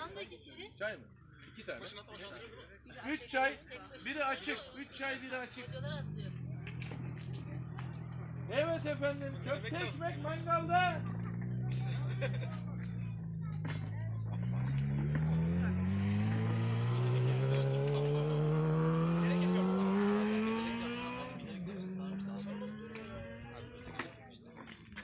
Yandaki kişi Çay mı? İki tane. Başına atlama şansı yok? Üç çay, biri açık. Üç çay, biri açık. hocalar atlıyor. Evet efendim, köfte ekmek mangalda.